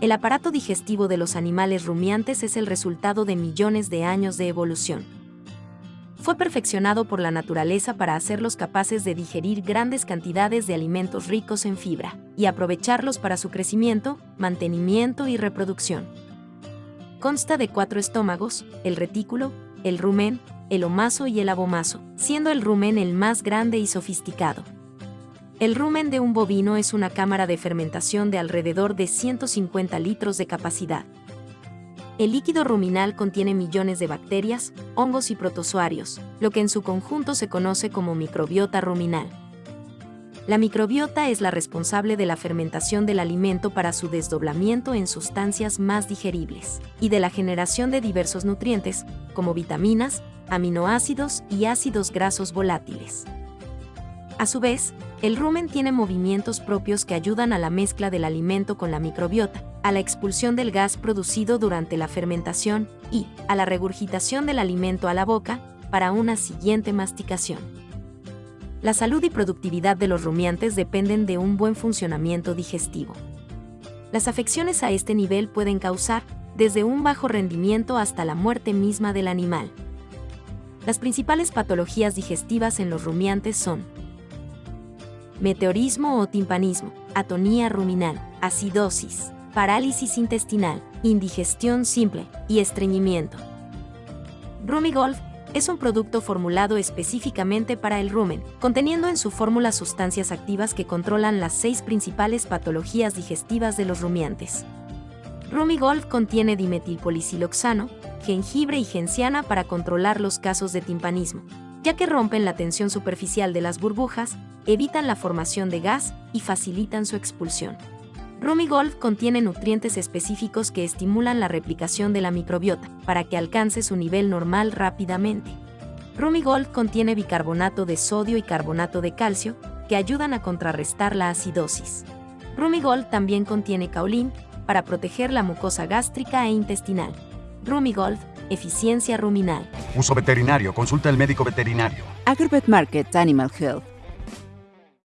El aparato digestivo de los animales rumiantes es el resultado de millones de años de evolución. Fue perfeccionado por la naturaleza para hacerlos capaces de digerir grandes cantidades de alimentos ricos en fibra y aprovecharlos para su crecimiento, mantenimiento y reproducción. Consta de cuatro estómagos, el retículo, el rumen, el omaso y el abomaso, siendo el rumen el más grande y sofisticado. El rumen de un bovino es una cámara de fermentación de alrededor de 150 litros de capacidad. El líquido ruminal contiene millones de bacterias, hongos y protozoarios, lo que en su conjunto se conoce como microbiota ruminal. La microbiota es la responsable de la fermentación del alimento para su desdoblamiento en sustancias más digeribles y de la generación de diversos nutrientes, como vitaminas, aminoácidos y ácidos grasos volátiles. A su vez, el rumen tiene movimientos propios que ayudan a la mezcla del alimento con la microbiota, a la expulsión del gas producido durante la fermentación y a la regurgitación del alimento a la boca para una siguiente masticación. La salud y productividad de los rumiantes dependen de un buen funcionamiento digestivo. Las afecciones a este nivel pueden causar desde un bajo rendimiento hasta la muerte misma del animal. Las principales patologías digestivas en los rumiantes son meteorismo o timpanismo, atonía ruminal, acidosis, parálisis intestinal, indigestión simple y estreñimiento. Rumigolf es un producto formulado específicamente para el rumen, conteniendo en su fórmula sustancias activas que controlan las seis principales patologías digestivas de los rumiantes. Rumigolf contiene dimetilpolicilo,xano, jengibre y genciana para controlar los casos de timpanismo, ya que rompen la tensión superficial de las burbujas, evitan la formación de gas y facilitan su expulsión. Rumigolf contiene nutrientes específicos que estimulan la replicación de la microbiota para que alcance su nivel normal rápidamente. Rumigolf contiene bicarbonato de sodio y carbonato de calcio que ayudan a contrarrestar la acidosis. Rumigolf también contiene caolín para proteger la mucosa gástrica e intestinal. Rumigolf Eficiencia ruminal. Uso veterinario. Consulta al médico veterinario. Agribet Market Animal Health.